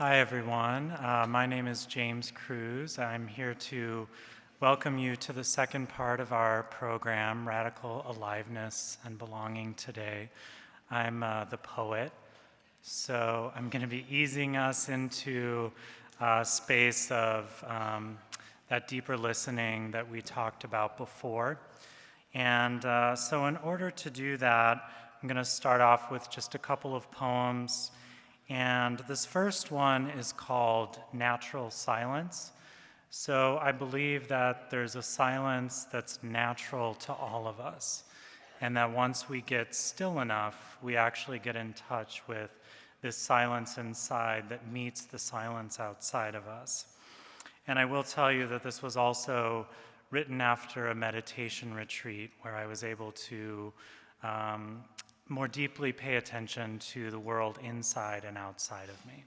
Hi, everyone. Uh, my name is James Cruz. I'm here to welcome you to the second part of our program, Radical Aliveness and Belonging Today. I'm uh, the poet, so I'm going to be easing us into a space of um, that deeper listening that we talked about before. And uh, so, in order to do that, I'm going to start off with just a couple of poems. And this first one is called Natural Silence. So I believe that there's a silence that's natural to all of us. And that once we get still enough, we actually get in touch with this silence inside that meets the silence outside of us. And I will tell you that this was also written after a meditation retreat where I was able to um, more deeply pay attention to the world inside and outside of me.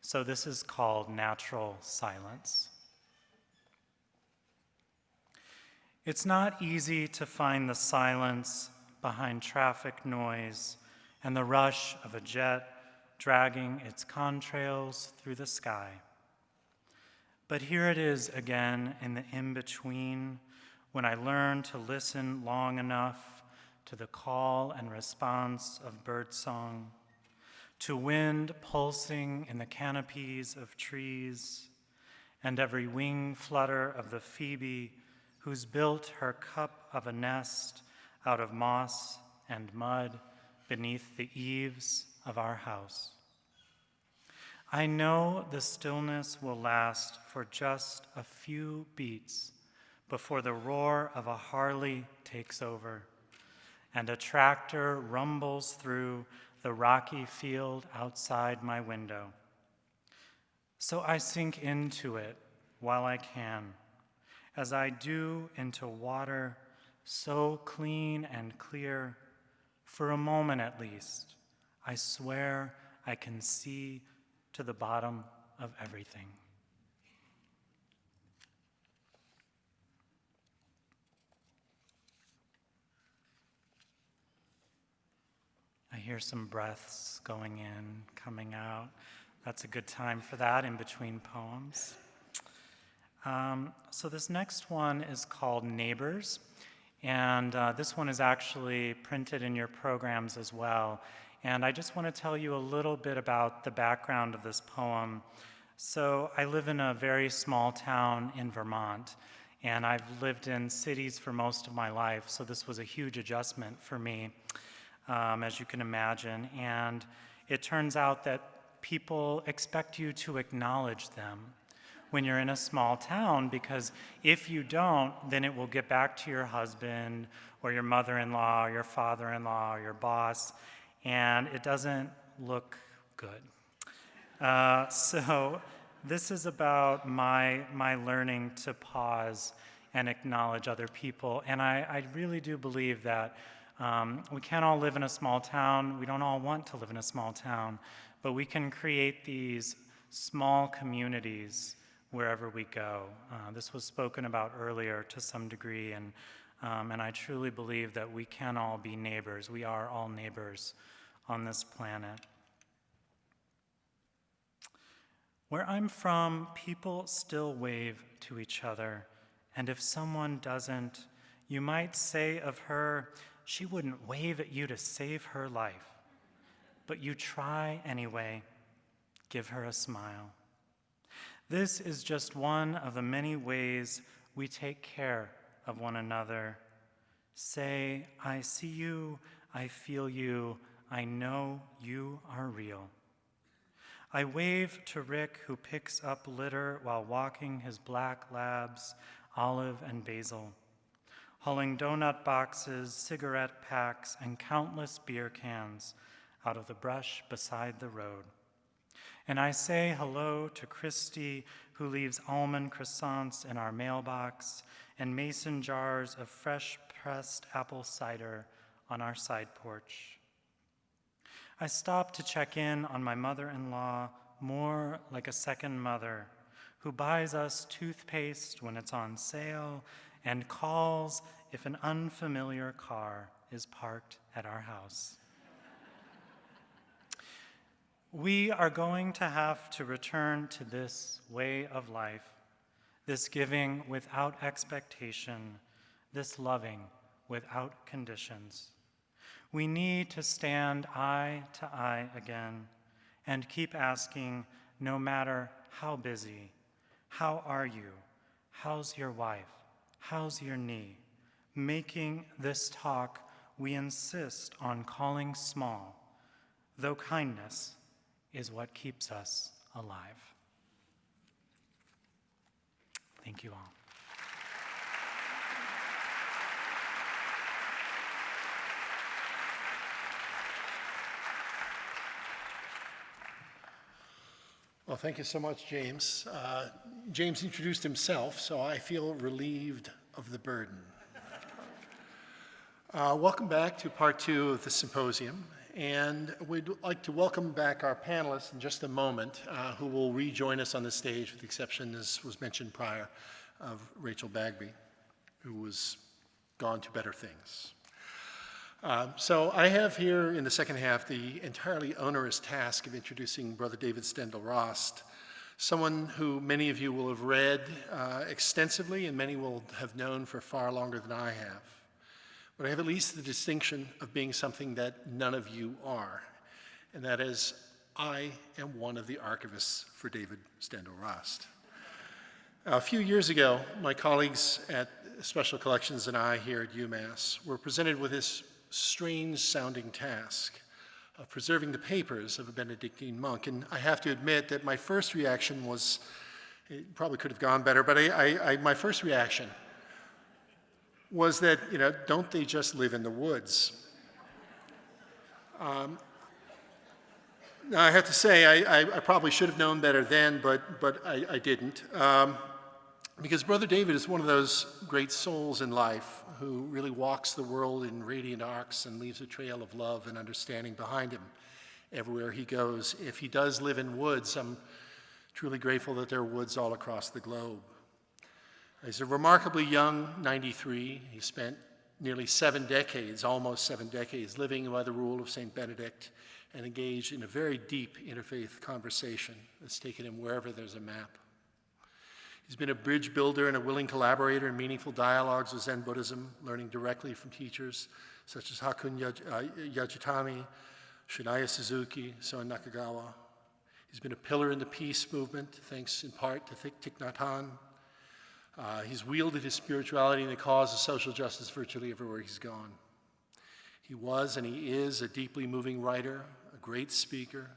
So this is called natural silence. It's not easy to find the silence behind traffic noise and the rush of a jet dragging its contrails through the sky. But here it is again in the in between when I learn to listen long enough to the call and response of birdsong, to wind pulsing in the canopies of trees, and every wing flutter of the phoebe who's built her cup of a nest out of moss and mud beneath the eaves of our house. I know the stillness will last for just a few beats before the roar of a Harley takes over and a tractor rumbles through the rocky field outside my window. So I sink into it while I can as I do into water so clean and clear, for a moment at least, I swear I can see to the bottom of everything. Hear some breaths going in, coming out. That's a good time for that in between poems. Um, so this next one is called Neighbors, and uh, this one is actually printed in your programs as well. And I just want to tell you a little bit about the background of this poem. So I live in a very small town in Vermont, and I've lived in cities for most of my life, so this was a huge adjustment for me, um, as you can imagine. And it turns out that people expect you to acknowledge them when you're in a small town because if you don't, then it will get back to your husband or your mother in law or your father in law or your boss, and it doesn't look good. Uh, so, this is about my, my learning to pause and acknowledge other people. And I, I really do believe that um, we can't all live in a small town. We don't all want to live in a small town, but we can create these small communities wherever we go. Uh, this was spoken about earlier to some degree, and, um, and I truly believe that we can all be neighbors. We are all neighbors on this planet. Where I'm from, people still wave to each other, and if someone doesn't, you might say of her, she wouldn't wave at you to save her life. But you try anyway. Give her a smile. This is just one of the many ways we take care of one another. Say, I see you, I feel you, I know you are real. I wave to Rick, who picks up litter while walking his black labs, Olive and Basil, hauling donut boxes, cigarette packs, and countless beer cans out of the brush beside the road. And I say hello to Christy, who leaves almond croissants in our mailbox and mason jars of fresh pressed apple cider on our side porch. I stop to check in on my mother in law, more like a second mother, who buys us toothpaste when it's on sale and calls if an unfamiliar car is parked at our house. We are going to have to return to this way of life, this giving without expectation, this loving without conditions. We need to stand eye to eye again and keep asking, no matter how busy, how are you? How's your wife? How's your knee? Making this talk we insist on calling small, though kindness is what keeps us alive. Thank you all. Well, thank you so much, James. Uh, James introduced himself, so I feel relieved of the burden. Uh, welcome back to part two of the symposium, and we'd like to welcome back our panelists in just a moment, uh, who will rejoin us on the stage, with the exception, as was mentioned prior, of Rachel Bagby, who was gone to better things. Um, so I have here in the second half the entirely onerous task of introducing Brother David Steindl-Rast, someone who many of you will have read uh, extensively and many will have known for far longer than I have. But I have at least the distinction of being something that none of you are, and that is I am one of the archivists for David Steindl-Rast. A few years ago, my colleagues at Special Collections and I here at UMass were presented with this strange sounding task of preserving the papers of a Benedictine monk. And I have to admit that my first reaction was, it probably could have gone better, but I, I, I, my first reaction was that, you know, don't they just live in the woods? Um, now I have to say, I, probably should have known better then, but, but I, didn't. Um, because Brother David is one of those great souls in life who really walks the world in radiant arcs and leaves a trail of love and understanding behind him everywhere he goes. If he does live in woods, I'm truly grateful that there are woods all across the globe. He's a remarkably young 93. He spent nearly seven decades, almost seven decades, living by the rule of St. Benedict and engaged in a very deep interfaith conversation that's taken him wherever there's a map. He's been a bridge builder and a willing collaborator in meaningful dialogues with Zen Buddhism, learning directly from teachers such as Hakuun uh, Yasutani, Shunryu Suzuki, Soen Nakagawa. He's been a pillar in the peace movement, thanks in part to Thich Nhat Hanh. Uh, he's wielded his spirituality in the cause of social justice virtually everywhere he's gone. He was and he is a deeply moving writer, a great speaker,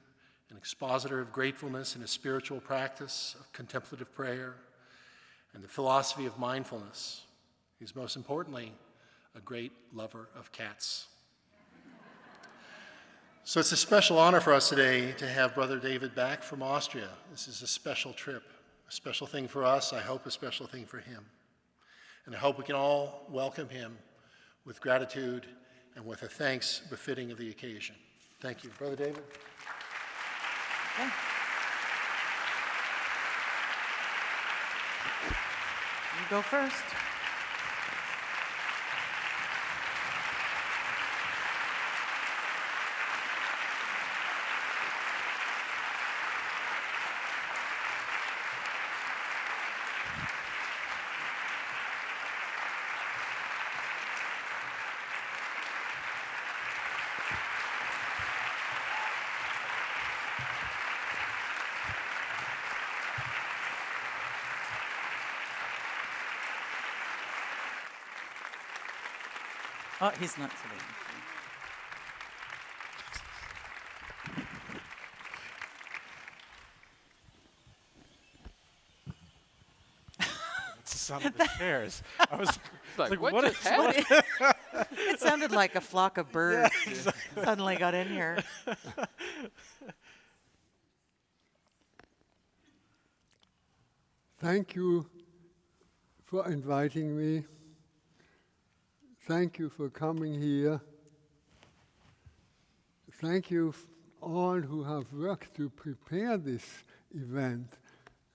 an expositor of gratefulness and a spiritual practice of contemplative prayer, and the philosophy of mindfulness. He's most importantly a great lover of cats. so it's a special honor for us today to have Brother David back from Austria. This is a special trip, a special thing for us, I hope a special thing for him. And I hope we can all welcome him with gratitude and with a thanks befitting of the occasion. Thank you. Brother David. Okay. go first. Oh, he's not today. the sound of the chairs. I was like, like, what, what is happening? it sounded like a flock of birds Yeah, exactly. suddenly got in here. Thank you for inviting me. Thank you for coming here. Thank you all who have worked to prepare this event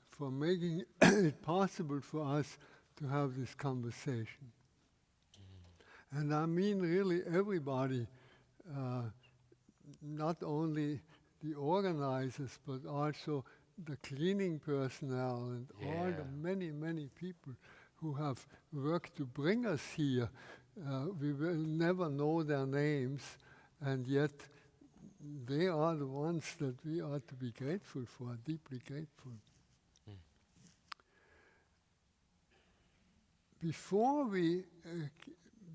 for making it possible for us to have this conversation. Mm. And I mean really everybody, uh, not only the organizers, but also the cleaning personnel and all the many, many people who have worked to bring us here. Uh, we will never know their names, and yet they are the ones that we ought to be grateful for, deeply grateful. Before we, uh,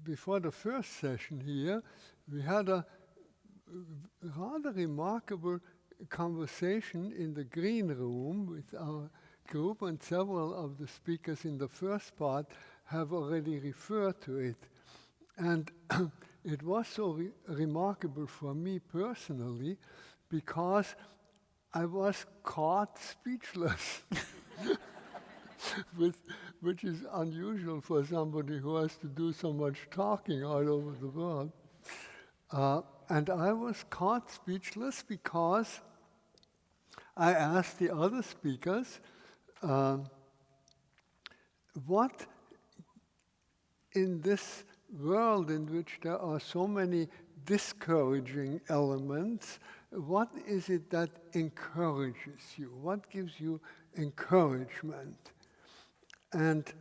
before the first session here, we had a rather remarkable conversation in the green room with our group, and several of the speakers in the first part have already referred to it. And it was so re- remarkable for me personally because I was caught speechless, with, which is unusual for somebody who has to do so much talking all over the world. Uh, and I was caught speechless because I asked the other speakers, um, what in this world in which there are so many discouraging elements, what is it that encourages you? What gives you encouragement? And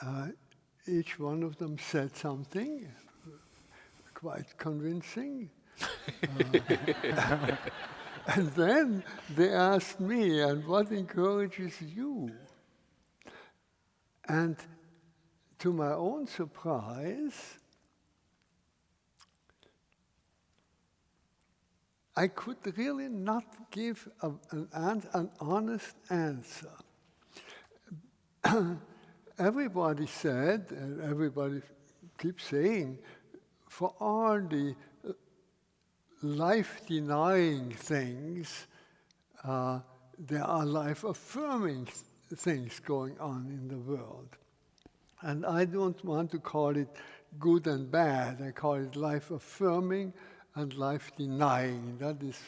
uh, each one of them said something quite convincing. Uh, and then they asked me, and what encourages you? And to my own surprise, I could really not give a, an, an, honest answer. everybody said, and everybody keeps saying, for all the uh, life denying things, uh, there are life affirming things going on in the world. And I don't want to call it good and bad. I call it life affirming and life denying. That is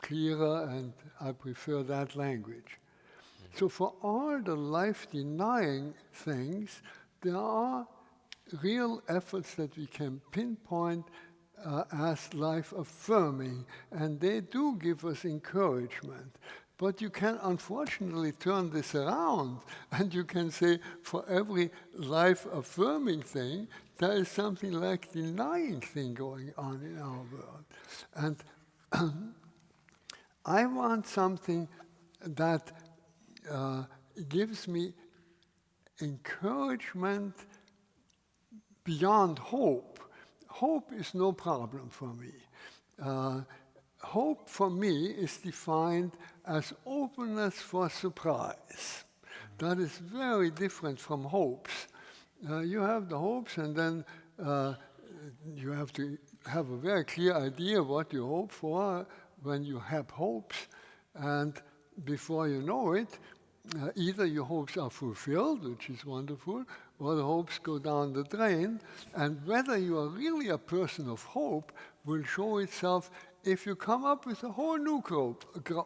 clearer, and I prefer that language. So, for all the life denying things, there are real efforts that we can pinpoint uh, as life affirming, and they do give us encouragement. But you can unfortunately turn this around, and you can say for every life affirming thing, there is something like denying thing going on in our world. And I want something that uh, gives me encouragement beyond hope. Hope is no problem for me. Uh, hope for me is defined as openness for surprise. That is very different from hopes. Uh, you have the hopes, and then uh, you have to have a very clear idea what you hope for when you have hopes, and before you know it, uh, either your hopes are fulfilled, which is wonderful, or the hopes go down the drain. And whether you are really a person of hope will show itself if you come up with a whole new crop,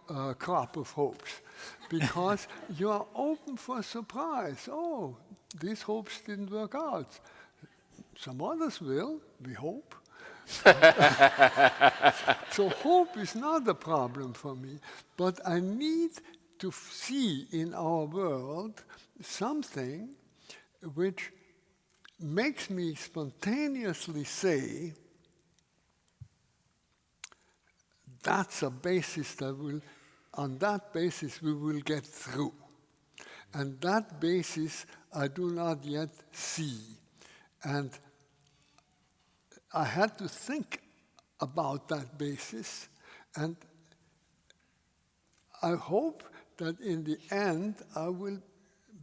uh, crop of hopes, because you are open for surprise. Oh, these hopes didn't work out. Some others will, we hope. so hope is not a problem for me, but I need to see in our world something which makes me spontaneously say, that's a basis that will, on that basis, we will get through. And that basis I do not yet see. And I had to think about that basis, and I hope that in the end I will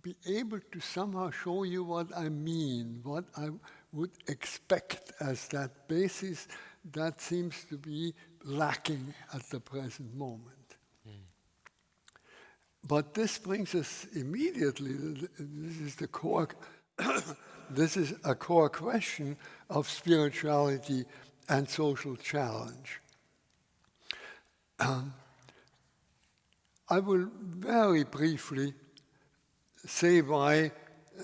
be able to somehow show you what I mean, what I would expect as that basis that seems to be lacking at the present moment. But this brings us immediately, this is the core, this is a core question of spirituality and social challenge. Um, I will very briefly say why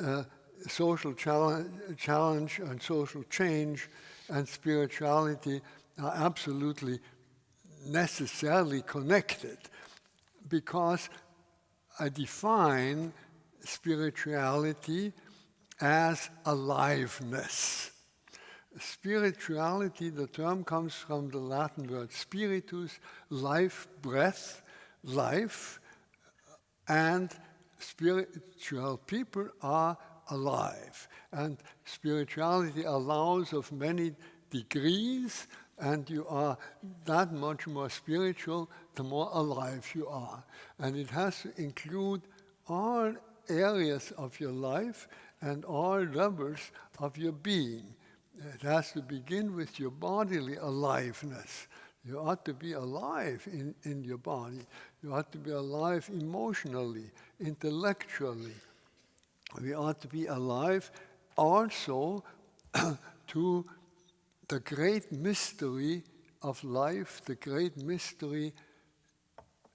uh, social challenge, challenge and social change and spirituality are absolutely necessarily connected because I define spirituality as aliveness. Spirituality, the term comes from the Latin word spiritus, life, breath, life, and spiritual people are alive. And spirituality allows of many degrees, and you are that much more spiritual the more alive you are. And it has to include all areas of your life and all levels of your being. It has to begin with your bodily aliveness. You ought to be alive in, in your body. You ought to be alive emotionally, intellectually. We ought to be alive also to the great mystery of life, the great mystery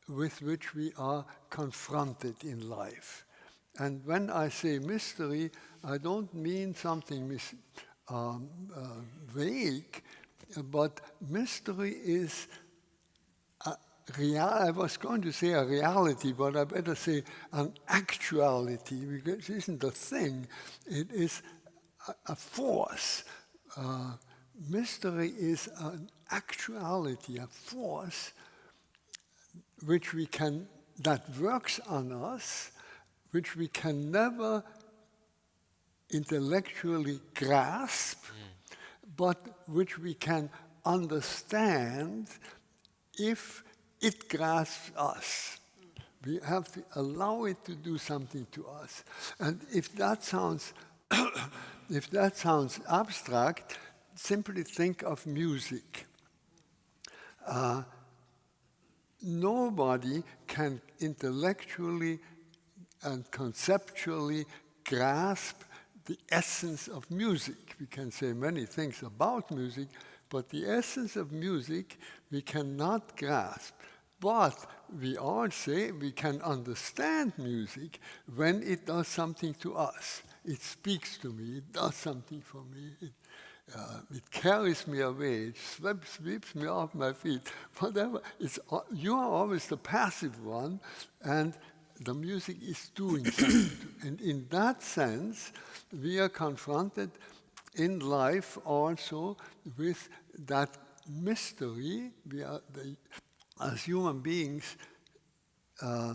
with which we are confronted in life. And when I say mystery, I don't mean something um, uh, vague, but mystery is. I was going to say a reality, but I better say an actuality because it isn't a thing; it is a, a force. Uh, mystery is an actuality, a force which we can that works on us, which we can never intellectually grasp, mm. but which we can understand if it grasps us. Mm. We have to allow it to do something to us. And if that sounds, if that sounds abstract, simply think of music. Uh, nobody can intellectually and conceptually grasp the essence of music. We can say many things about music, but the essence of music we cannot grasp. But we all say we can understand music when it does something to us. It speaks to me, it does something for me, it, uh, it carries me away, it sweeps, sweeps me off my feet, whatever. It's, you are always the passive one, and the music is doing something. and in that sense, we are confronted in life also with that mystery. We are, the, as human beings, uh,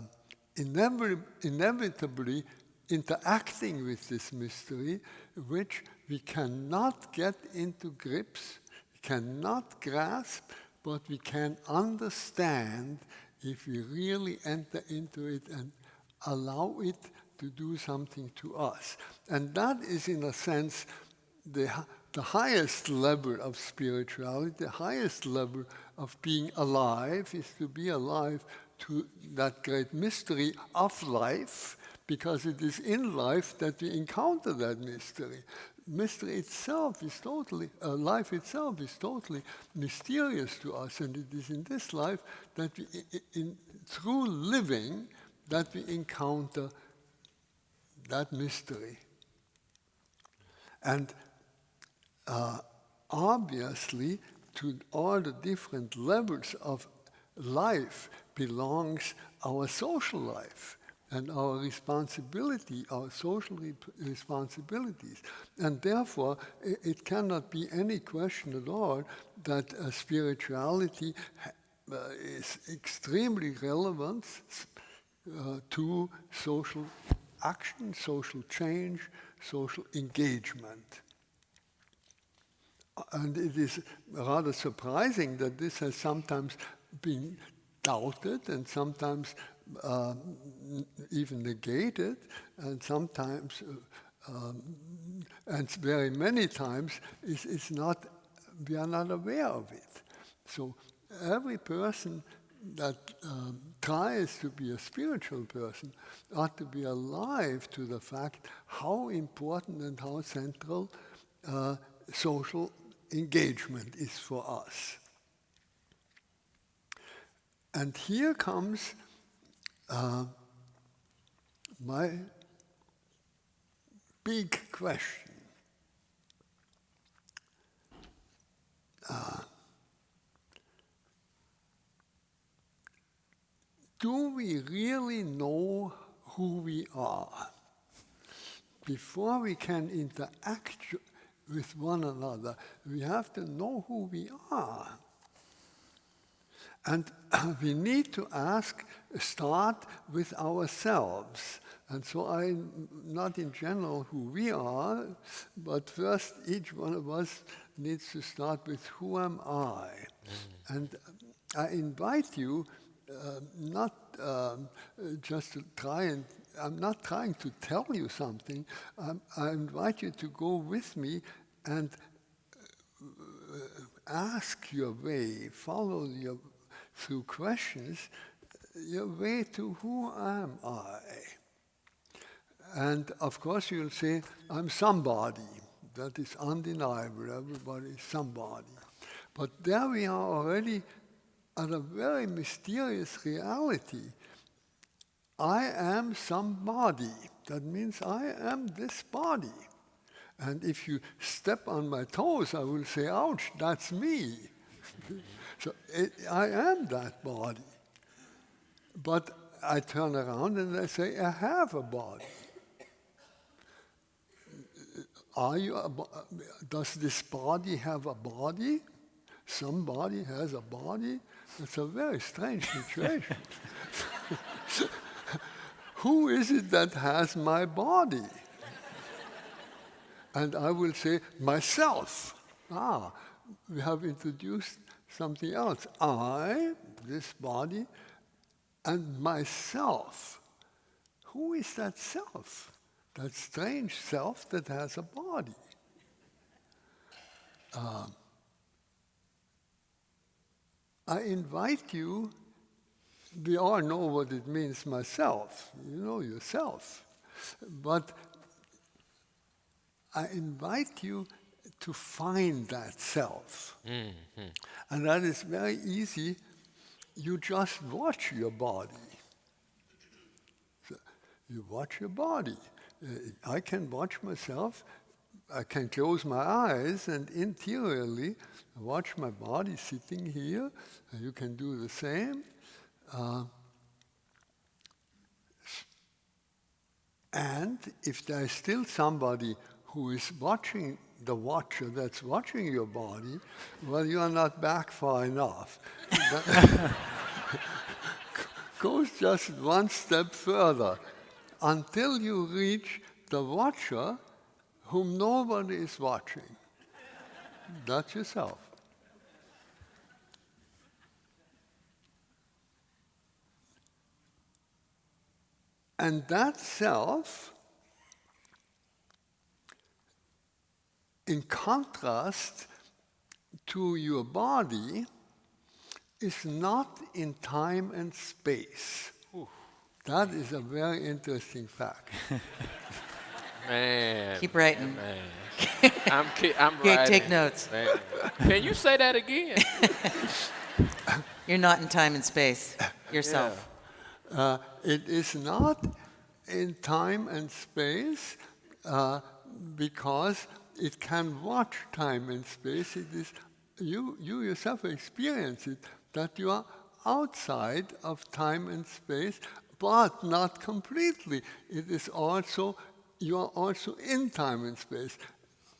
inevitably, inevitably interacting with this mystery, which we cannot get into grips, cannot grasp, but we can understand if we really enter into it and allow it to do something to us. And that is, in a sense, the, the highest level of spirituality, the highest level of being alive is to be alive to that great mystery of life, because it is in life that we encounter that mystery. Mystery itself is totally, uh, life itself is totally mysterious to us, and it is in this life that we, in, through living, that we encounter that mystery. And uh, obviously, to all the different levels of life belongs our social life and our responsibility, our social re responsibilities. And therefore, it, it, cannot be any question at all that uh, spirituality uh, is extremely relevant uh, to social action, social change, social engagement. And it is rather surprising that this has sometimes been doubted and sometimes uh, even negated, and sometimes, uh, um, and very many times, is, is not, we are not aware of it. So every person that um, tries to be a spiritual person ought to be alive to the fact how important and how central uh, social engagement is for us. And here comes uh, my big question. Uh, do we really know who we are? Before we can interact with one another, we have to know who we are. And we need to ask, start with ourselves. And so I, not in general who we are, but first each one of us needs to start with who am I? And I invite you uh, not um, just to try and, I'm not trying to tell you something, um, I invite you to go with me and uh, ask your way, follow your, through questions, your way to who am I? And of course you'll say, I'm somebody. That is undeniable, everybody is somebody. But there we are already at a very mysterious reality. I am somebody. That means I am this body. And if you step on my toes, I will say, ouch, that's me. so it, I am that body. But I turn around and I say, I have a body. Are you a, does this body have a body? Somebody has a body? It's a very strange situation. Who is it that has my body? And I will say, myself. Ah, we have introduced something else. I, this body, and myself. Who is that self? That strange self that has a body. Um, I invite you, we all know what it means myself, you know yourself. But I invite you to find that self. And that is very easy. You just watch your body. So you watch your body. Uh, I can watch myself. I can close my eyes and interiorly watch my body sitting here. You can do the same. Uh, and if there's still somebody who is watching the watcher that's watching your body, well, you are not back far enough. Goes just one step further until you reach the watcher whom nobody is watching. That's yourself. And that self, in contrast to your body, is not in time and space. That is a very interesting fact. Man. Keep writing. Man. I'm, ki- I'm Okay, writing. take notes. Man. Can you say that again? You're not in time and space yourself. Uh, it is not in time and space uh, because it can watch time and space. It is you, you yourself experience it that you are outside of time and space, but not completely. It is also you are also in time and space.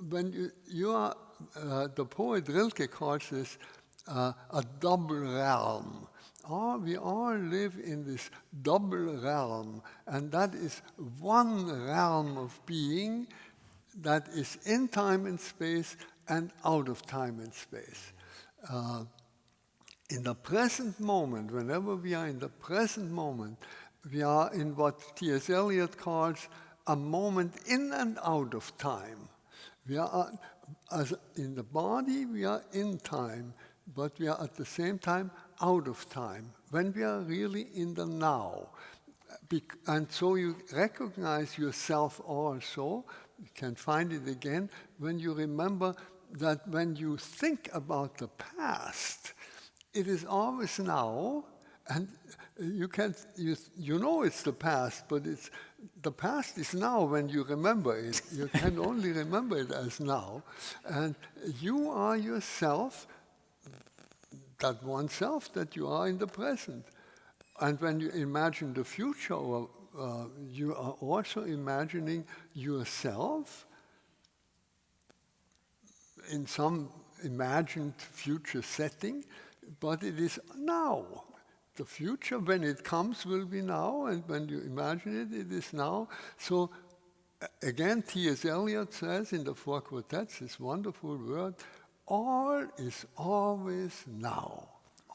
When you, you are, uh, the poet Rilke calls this uh, a double realm. All, we all live in this double realm, and that is one realm of being that is in time and space and out of time and space. Uh, in the present moment, whenever we are in the present moment, we are in what T.S. Eliot calls a moment in and out of time. We are, uh, as in the body, we are in time, but we are at the same time out of time, when we are really in the now. And so you recognize yourself also, can find it again, when you remember that when you think about the past, it is always now, and you can you, you know it's the past, but it's the past is now when you remember it. You can only remember it as now, and you are yourself, that one self that you are in the present. and when you imagine the future, or, uh, you are also imagining yourself in some imagined future setting, but it is now. The future, when it comes, will be now, and when you imagine it, it is now. So, again, T.S. Eliot says in the Four Quartets this wonderful word all is always now.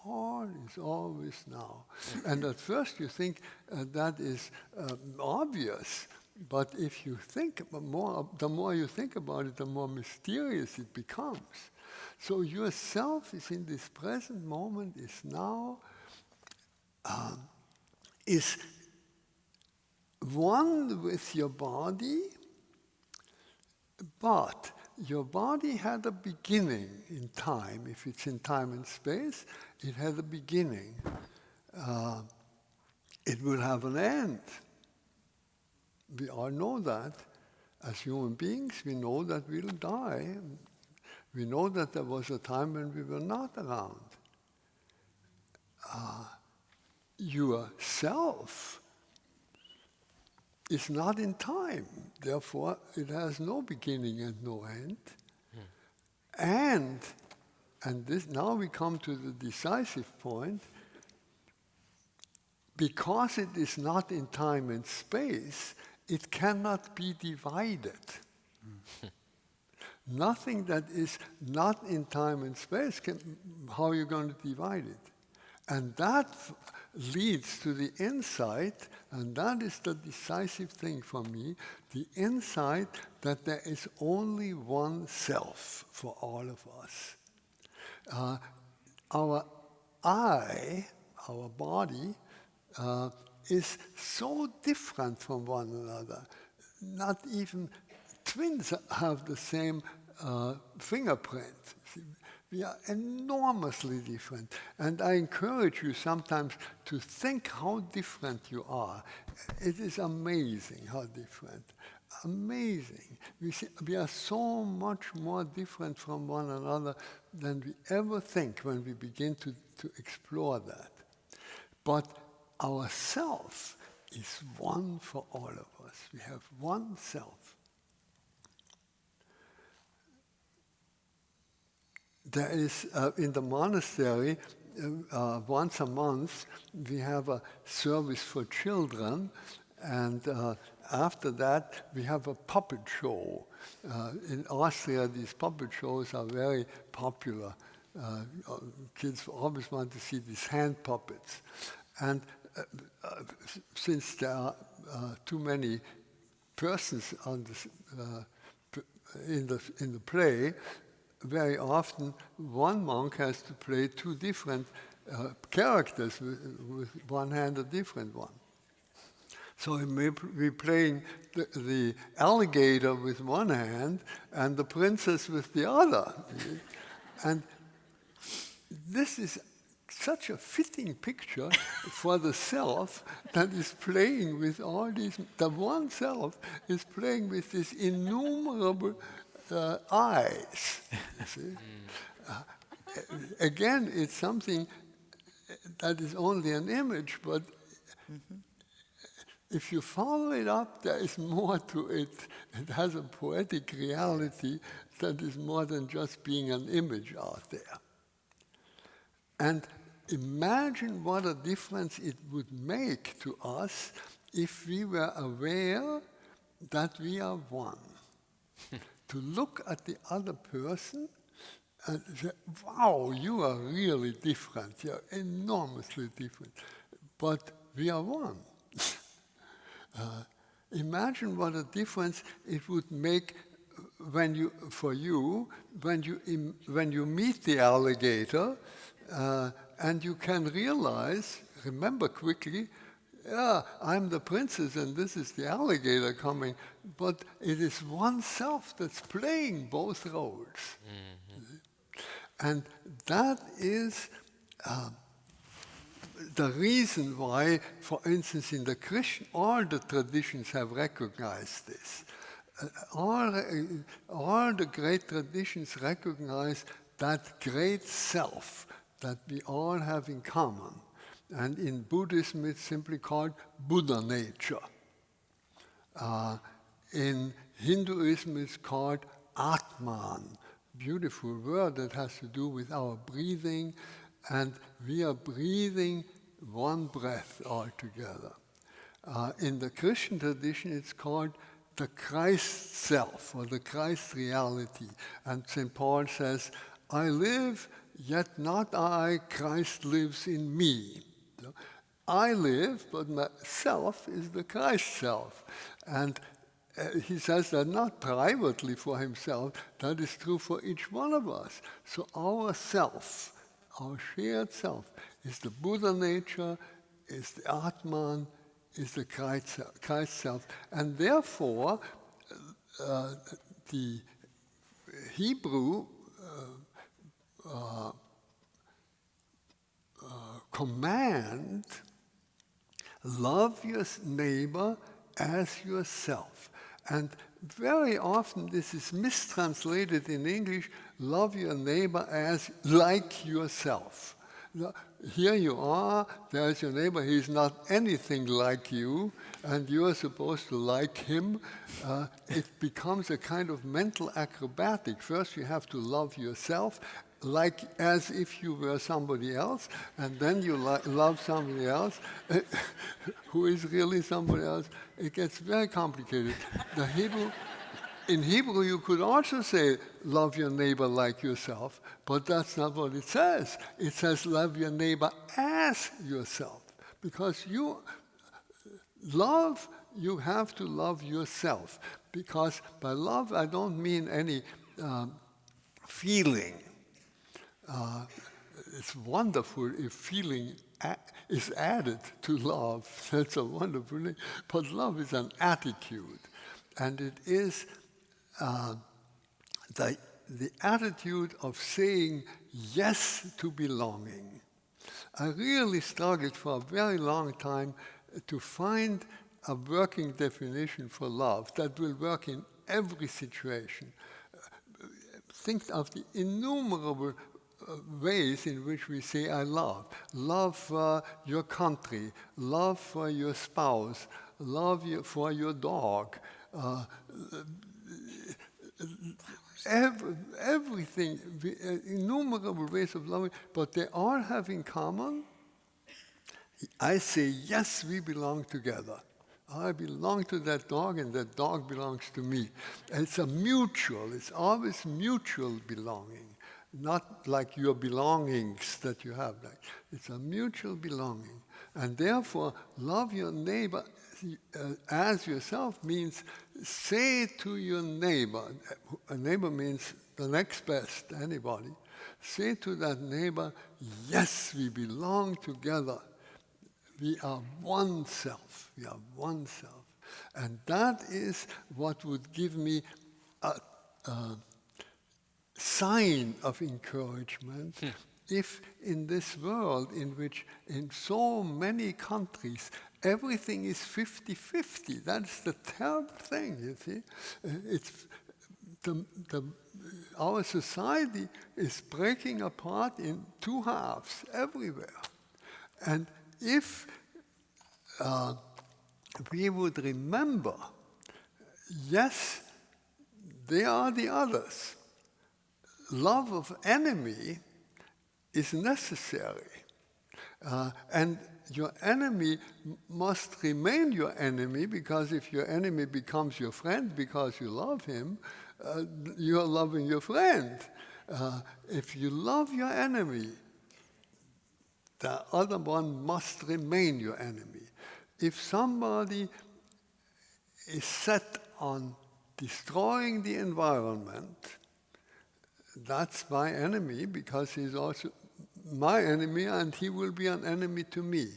All is always now. and at first you think uh, that is um, obvious, but if you think more, the more you think about it, the more mysterious it becomes. So yourself is in this present moment, is now, um, is one with your body, but your body had a beginning in time. If it's in time and space, it had a beginning. Uh, it will have an end. We all know that. As human beings, we know that we'll die. We know that there was a time when we were not around. Uh, yourself is not in time. Therefore, it has no beginning and no end. And, and this, now we come to the decisive point, because it is not in time and space, it cannot be divided. Hmm. Nothing that is not in time and space, can, how are you going to divide it? And that leads to the insight, and that is the decisive thing for me the insight that there is only one self for all of us. Uh, our I, our body, uh, is so different from one another. Not even twins have the same uh, fingerprint. We are enormously different. And I encourage you sometimes to think how different you are. It is amazing how different. Amazing. We, see, we are so much more different from one another than we ever think when we begin to, to explore that. But our self is one for all of us. We have one self. There is, uh, in the monastery, uh, uh, once a month, we have a service for children, and uh, after that, we have a puppet show. Uh, in Austria, these puppet shows are very popular. Uh, kids always want to see these hand puppets. And since there are too many persons on this, in, the, in the play, very often one monk has to play two different uh, characters with, with one hand a different one. So he may be playing the, the alligator with one hand and the princess with the other. and this is such a fitting picture for the self that is playing with all these, the one self is playing with these innumerable uh, eyes. see? Uh, again, it's something that is only an image, but if you follow it up, there is more to it. It has a poetic reality that is more than just being an image out there. And imagine what a difference it would make to us if we were aware that we are one. to look at the other person and say, wow, you are really different. You're enormously different. But we are one. Uh, imagine what a difference it would make when you, for you when you, when you meet the alligator uh, and you can realize, remember quickly, yeah, I'm the princess and this is the alligator coming, but it is oneself that's playing both roles. And that is uh, the reason why, for instance, in the Christian, all the traditions have recognized this. Uh, all, uh, all the great traditions recognize that great self that we all have in common. And in Buddhism it's simply called Buddha nature. Uh, in Hinduism, it's called Atman, beautiful word that has to do with our breathing, and we are breathing one breath altogether. Uh, in the Christian tradition, it's called the Christ self or the Christ reality. And St. Paul says, I live, yet not I, Christ lives in me. I live, but myself is the Christ self. And uh, he says that not privately for himself, that is true for each one of us. So our self, our shared self, is the Buddha nature, is the Atman, is the Christ, Christ self. And therefore, uh, the Hebrew uh, uh, uh command love your neighbor as yourself. And very often this is mistranslated in English, love your neighbor as like yourself. Here you are, there's your neighbor, he's not anything like you, and you're supposed to like him. Uh, it becomes a kind of mental acrobatic. First you have to love yourself, like as if you were somebody else, and then you love somebody else who is really somebody else. It gets very complicated. The Hebrew, in Hebrew, you could also say, love your neighbor like yourself, but that's not what it says. It says, love your neighbor as yourself, because you love, you have to love yourself, because by love, I don't mean any um, feeling uh, it's wonderful if feeling is added to love. That's a wonderful thing. But love is an attitude, and it is uh, the, the attitude of saying yes to belonging. I really struggled for a very long time to find a working definition for love that will work in every situation. Think of the innumerable ways in which we say I love. Love for your country, love for your spouse, love for your dog. Uh, every, everything, innumerable ways of loving, but they all have in common. I say, yes, we belong together. I belong to that dog and that dog belongs to me. it's a mutual, it's always mutual belonging not like your belongings that you have. Like, it's a mutual belonging. And therefore, love your neighbor uh, as yourself means say to your neighbor, a neighbor means the next best, anybody, say to that neighbor, yes, we belong together. We are one self. We are one self. And that is what would give me a, a sign of encouragement hmm. if in this world in which in so many countries everything is 50-50 that's the terrible thing you see. Uh, it's the, the, our society is breaking apart in two halves everywhere. And if uh, we would remember yes they are the others love of enemy is necessary. Uh, and your enemy must remain your enemy because if your enemy becomes your friend because you love him, uh, you're loving your friend. Uh, if you love your enemy, the other one must remain your enemy. If somebody is set on destroying the environment, that's my enemy because he's also my enemy and he will be an enemy to me.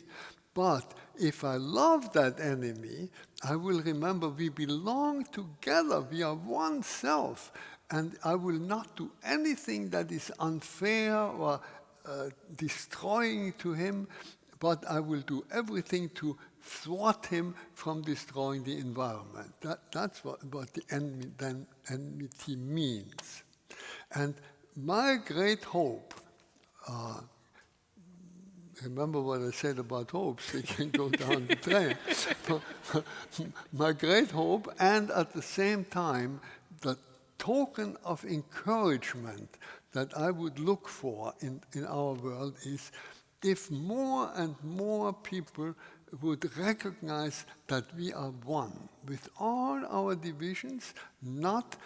But if I love that enemy, I will remember we belong together, we are one self, and I will not do anything that is unfair or uh, destroying to him, but I will do everything to thwart him from destroying the environment. That, that's what, what the enemy, then, enmity means. And my great hope, uh, remember what I said about hopes, they can go down the drain. My great hope, and at the same time, the token of encouragement that I would look for in, in our world is if more and more people would recognize that we are one with all our divisions, not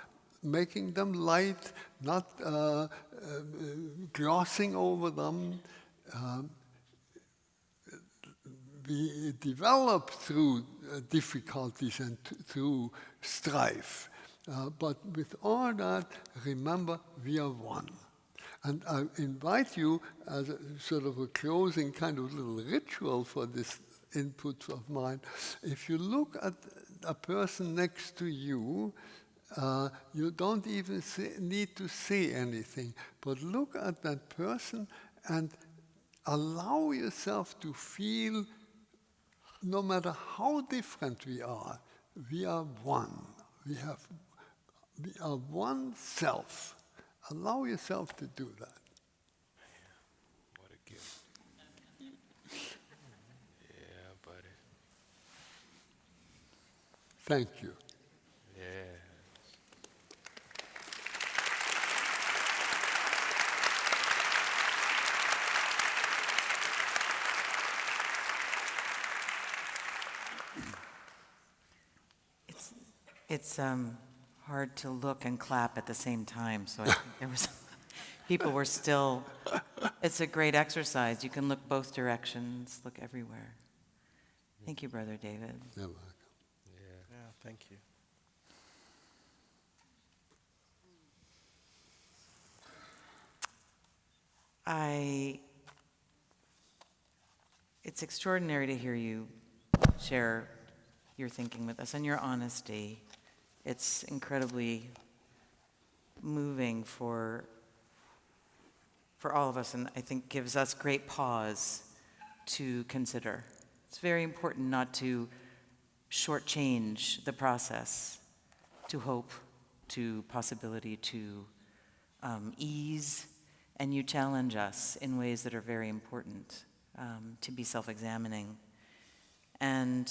making them light, not uh, uh, glossing over them. Um, we develop through uh, difficulties and through strife. Uh, but with all that, remember we are one. And I invite you as a sort of a closing kind of little ritual for this input of mine. If you look at a person next to you, uh, you don't even say, need to say anything, but look at that person and allow yourself to feel no matter how different we are, we are one. We have we are one self. Allow yourself to do that. What a gift. Yeah, buddy. Thank you. Yeah. It's, it's um, hard to look and clap at the same time, so I think there was, people were still, it's a great exercise. You can look both directions, look everywhere. Thank you, Brother David. You're welcome. Yeah, thank you. I, it's extraordinary to hear you share your thinking with us and your honesty. It's incredibly moving for, for all of us, and I think gives us great pause to consider. It's very important not to shortchange the process to hope, to possibility, to um, ease, and you challenge us in ways that are very important um, to be self examining. And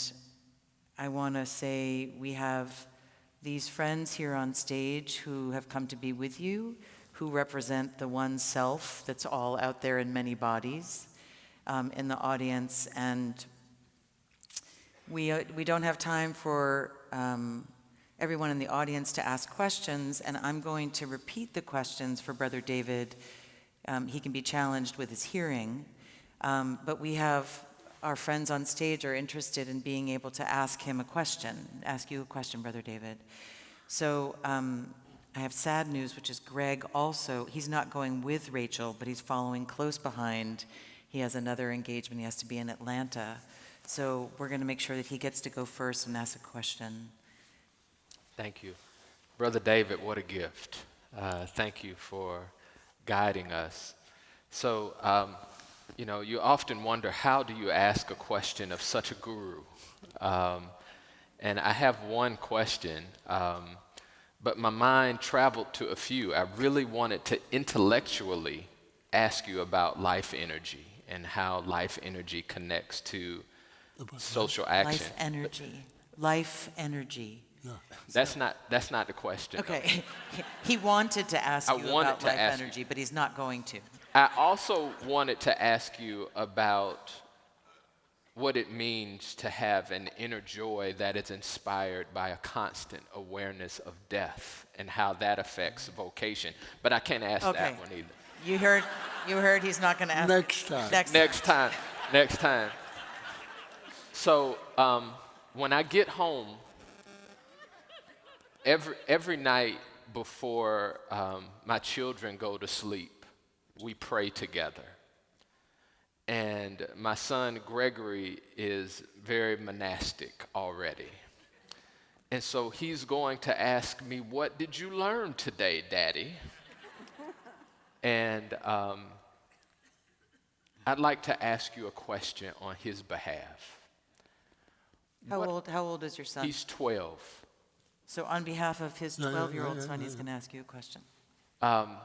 I want to say we have these friends here on stage who have come to be with you, who represent the one self that's all out there in many bodies um, in the audience. And we, uh, we don't have time for um, everyone in the audience to ask questions, and I'm going to repeat the questions for Brother David. Um, he can be challenged with his hearing, um, but we have our friends on stage are interested in being able to ask him a question, ask you a question, Brother David. So um, I have sad news, which is Greg also, he's not going with Rachel, but he's following close behind. He has another engagement, he has to be in Atlanta. So we're going to make sure that he gets to go first and ask a question. Thank you. Brother David, what a gift. Uh, thank you for guiding us. So, um, you know, you often wonder how do you ask a question of such a guru? Um, and I have one question, um, but my mind traveled to a few. I really wanted to intellectually ask you about life energy and how life energy connects to social action. Life energy. Life energy. That's not that's not the question. Okay. he wanted to ask I you about life ask you. energy, but he's not going to. I also wanted to ask you about what it means to have an inner joy that is inspired by a constant awareness of death and how that affects vocation. But I can't ask Okay. that one either. You heard, you heard he's not going to ask. Next time. Next, Next time. Next time. So um, when I get home, every, every night before um, my children go to sleep, we pray together. And my son Gregory is very monastic already. And so he's going to ask me, What did you learn today, Daddy? And um, I'd like to ask you a question on his behalf. How What- old, how old is your son? He's 12. so on behalf of his Yeah, yeah, 12-year-old son, he's going to ask you a question. Um,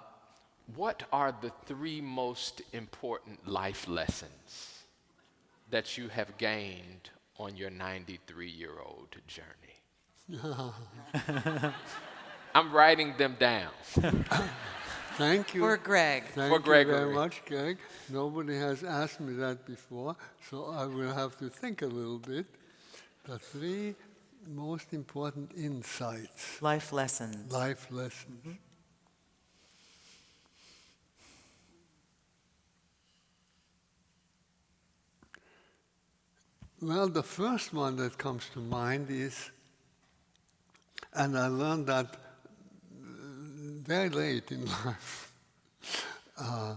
what are the three most important life lessons that you have gained on your 93 year old journey? I'm writing them down. Thank you. For Greg. Thank For you very much, Greg. Nobody has asked me that before, so I will have to think a little bit. The three most important insights, Life lessons. life lessons. Well, the first one that comes to mind is, and I learned that very late in life, uh,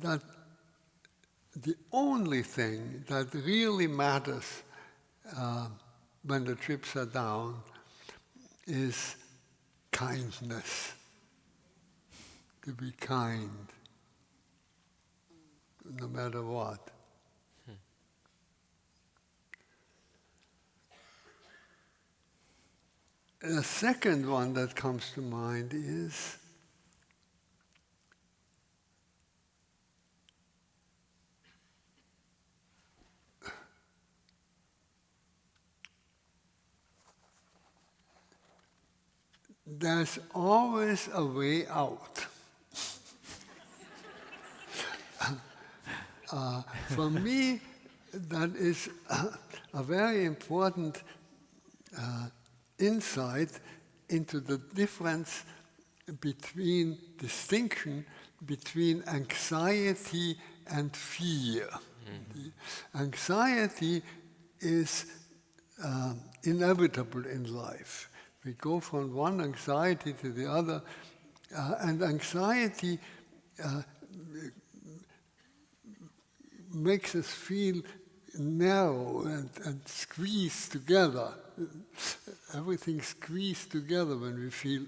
that the only thing that really matters uh, when the chips are down is kindness. To be kind, no matter what. The second one that comes to mind is there's always a way out. Uh, for me, that is a very important uh, insight into the difference between distinction between anxiety and fear. The Anxiety is um, inevitable in life. We go from one anxiety to the other, uh, and anxiety uh, makes us feel narrow and, and squeezed together. Everything squeezed together when we feel.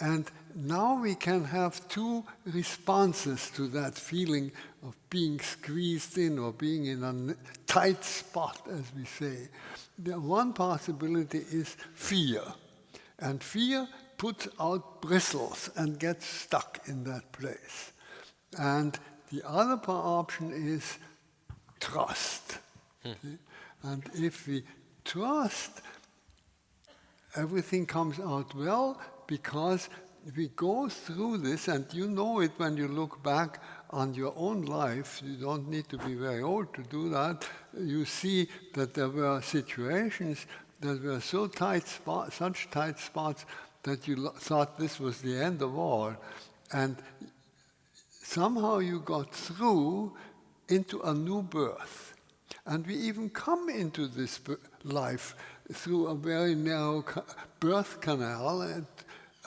And now we can have two responses to that feeling of being squeezed in or being in a tight spot, as we say. The one possibility is fear. And fear puts out bristles and gets stuck in that place. And the other option is trust. See? And if we trust, everything comes out well because we go through this, and you know it when you look back on your own life. You don't need to be very old to do that. You see that there were situations that were so tight such tight spots that you thought this was the end of all, and somehow you got through into a new birth. And we even come into this life through a very narrow birth canal. And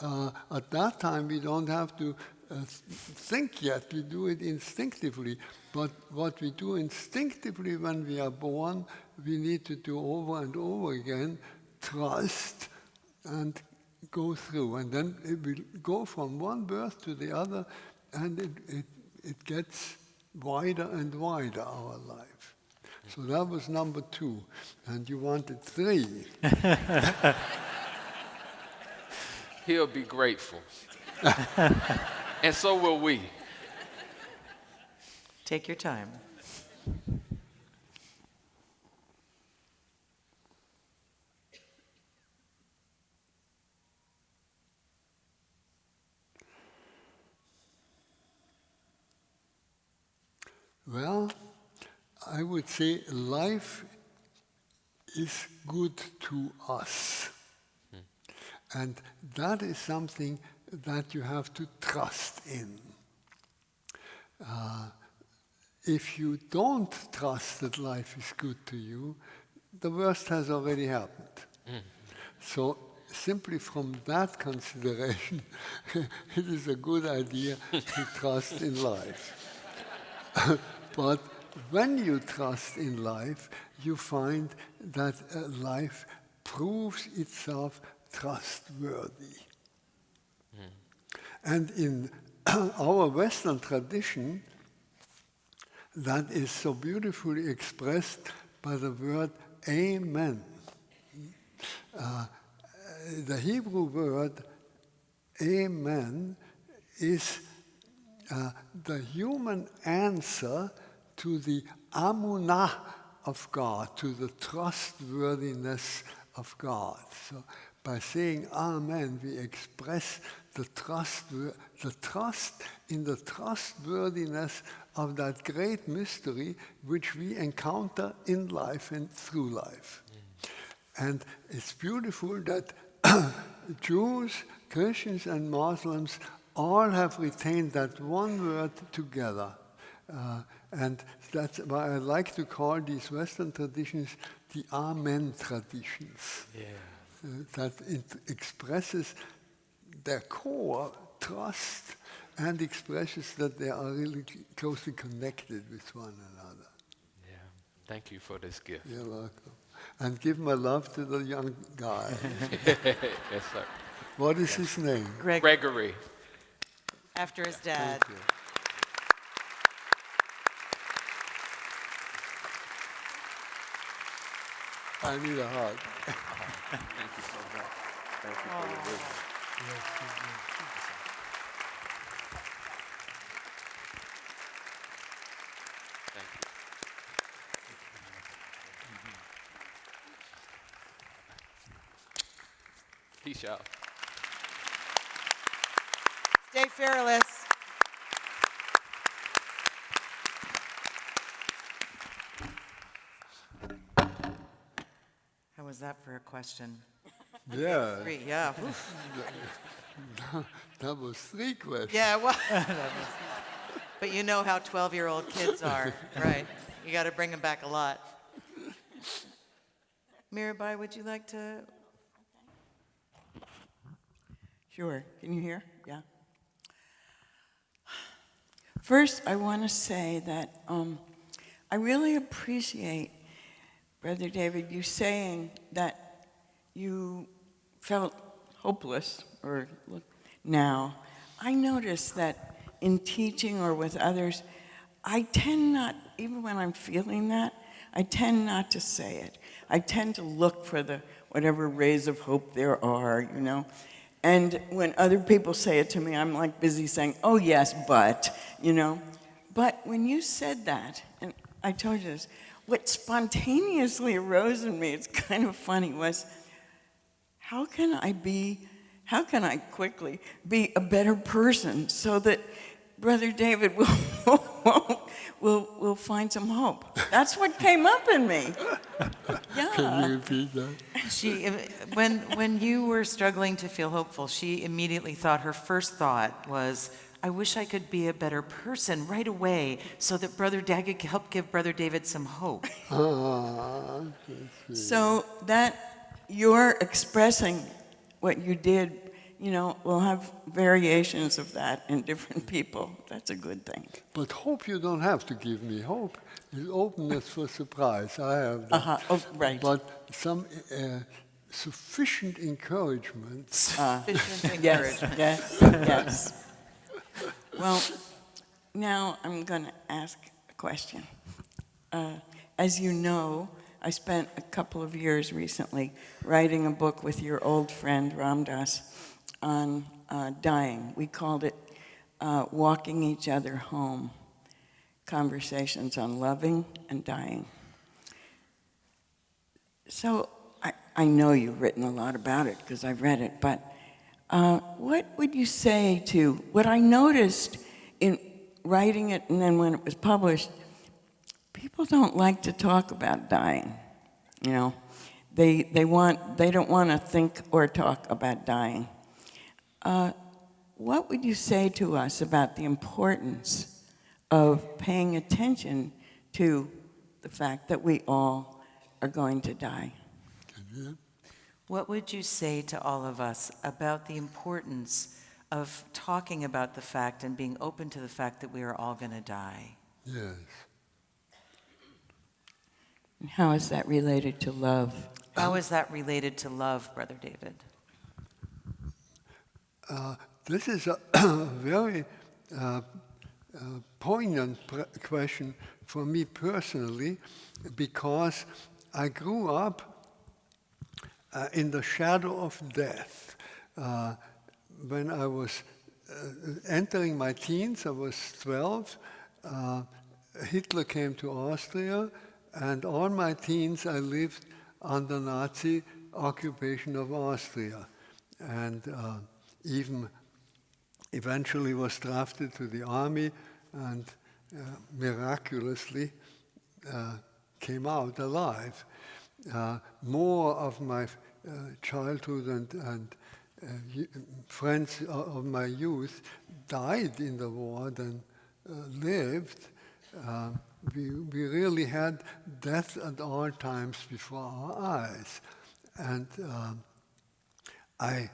uh, at that time, we don't have to uh, think yet, we do it instinctively. But what we do instinctively when we are born, we need to do over and over again trust and go through. And then it will go from one birth to the other, and it, it, it gets wider and wider, our life. So that was number two. And you wanted three. He'll be grateful. and so will we. Take your time. Well, I would say life is good to us. And that is something that you have to trust in. Uh, if you don't trust that life is good to you, the worst has already happened. So, simply from that consideration, it is a good idea to trust in life. but when you trust in life, you find that uh, life proves itself trustworthy. And in our Western tradition, that is so beautifully expressed by the word amen. Uh, the Hebrew word amen is uh, the human answer to the amunah of God, to the trustworthiness of God. So by saying Amen, we express the trust, the trust in the trustworthiness of that great mystery which we encounter in life and through life. And it's beautiful that Jews, Christians, and Muslims all have retained that one word together. Uh, and that's why I like to call these Western traditions the Amen traditions. Yeah. Uh, that it expresses their core trust and expresses that they are really closely connected with one another. Yeah. Thank you for this gift. You're welcome. And give my love to the young guy. yes, sir. what is his name? Greg, Gregory. after his dad. Thank you. I need a hug. Thank you so much. Thank you for your wisdom. Thank you. Peace out. Stay fearless. How was that for a question? Yeah, Three, yeah. oof. that was three questions. Yeah, well. But you know how 12-year-old kids are, right? You got to bring them back a lot. Mirabai, would you like to? Sure. Can you hear? Yeah. First, I want to say that um, I really appreciate, Brother David, you saying that you felt hopeless or look- now. I notice that in teaching or with others, I tend not, even when I'm feeling that, I tend not to say it. I tend to look for the whatever rays of hope there are, you know. And when other people say it to me, I'm like busy saying, oh yes, but, you know. But when you said that, and I told you this, what spontaneously arose in me, it's kind of funny, was how can I be, how can I quickly be a better person so that Brother David will, will, will find some hope? That's what came up in me. Yeah. Can you repeat that? She, when, when you were struggling to feel hopeful, she immediately thought, her first thought was, I wish I could be a better person right away so that Brother Daggett could help give Brother David some hope. Ah, So that you're expressing what you did, you know, we'll have variations of that in different people. That's a good thing. but hope you don't have to give me hope. It's openness for surprise. I have that. Uh-huh. Oh, right. But some uh, sufficient encouragement. Sufficient Yes, encouragement. yes, yes. Well, now I'm going to ask a question. Uh, As you know, I spent a couple of years recently writing a book with your old friend Ram Dass on uh, dying. We called it uh, Walking Each Other Home, Conversations on Loving and Dying. So I, I know you've written a lot about it because I've read it, but uh, what would you say to what I noticed in writing it and then when it was published? People don't like to talk about dying. You know, they they want they don't want to think or talk about dying. Uh, what would you say to us about the importance of paying attention to the fact that we all are going to die? What would you say to all of us about the importance of talking about the fact and being open to the fact that we are all going to die? Yes. How is that related to love? How is that related to love, Brother David? Uh, this is a very uh, uh, poignant pr- question for me personally because I grew up uh, in the shadow of death. Uh, when I was entering my teens, I was 12, uh, Hitler came to Austria, and all my teens I lived under Nazi occupation of Austria. And uh, even eventually was drafted to the army and uh, miraculously uh, came out alive. Uh, more of my uh, childhood and, and uh, friends of my youth died in the war than uh, lived. Uh, we, we really had death at all times before our eyes. And um, I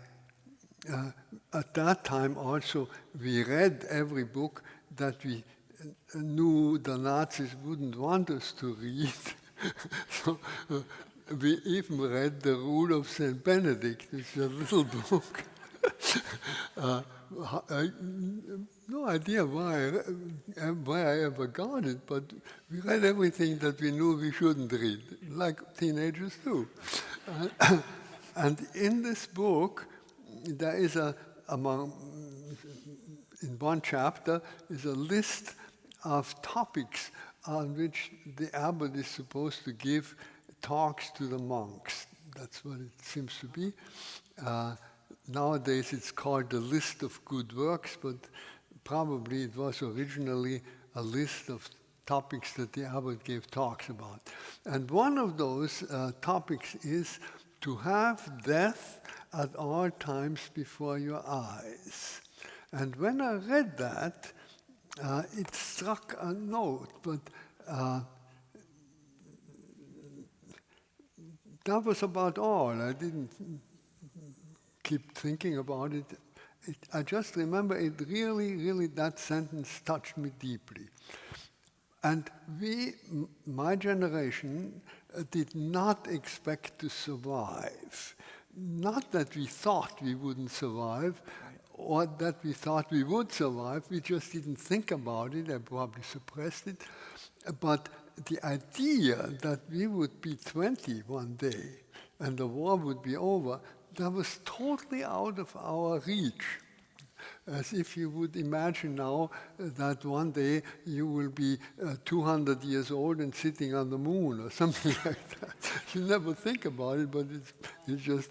uh, at that time also we read every book that we uh, knew the Nazis wouldn't want us to read. so uh, we even read the Rule of Saint Benedict, it's a little book. uh, I, no idea why, I- why I ever got it, but we read everything that we knew we shouldn't read, like teenagers do. Uh, and in this book, there is a, among, in one chapter, is a list of topics on which the abbot is supposed to give talks to the monks. That's what it seems to be. Uh, nowadays it's called the list of good works, but probably it was originally a list of topics that the abbot gave talks about. And one of those uh, topics is to have death at all times before your eyes. And when I read that, uh, it struck a note, but uh, that was about all. I didn't keep thinking about it. it. I just remember it really, really, that sentence touched me deeply. And we, my generation, uh, did not expect to survive. Not that we thought we wouldn't survive or that we thought we would survive, we just didn't think about it and probably suppressed it. But the idea that we would be 20 one day and the war would be over, that was totally out of our reach as if you would imagine now that one day you will be uh, 200 years old and sitting on the moon or something like that. You never think about it, but it's, it's just,